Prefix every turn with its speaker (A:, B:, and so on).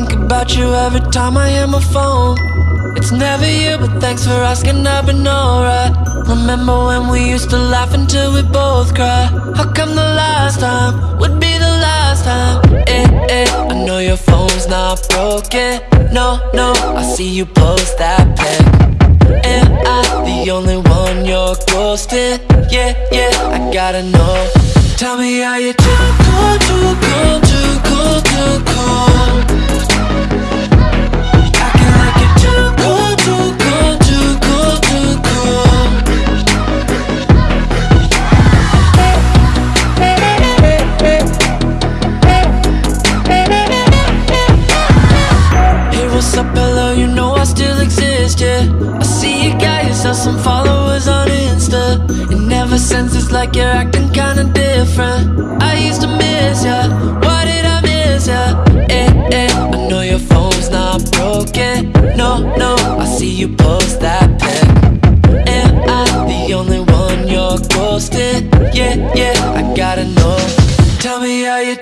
A: about you every time I hear my phone. It's never you, but thanks for asking, I've been alright. Remember when we used to laugh until we both cry? How come the last time would be the last time? Eh, eh, I know your phone's not broken. No, no, I see you post that pic. Am I the only one you're ghosting? Yeah, yeah, I gotta know. Tell me how you too cool, too cool, too cool, too cool. got some followers on Insta. And ever since it's like you're acting kinda different. I used to miss ya, why did I miss ya? Eh, eh, I know your phone's not broken. No, no, I see you post that pic. Am I the only one you're ghosting? Yeah, yeah, I gotta know. Tell me how you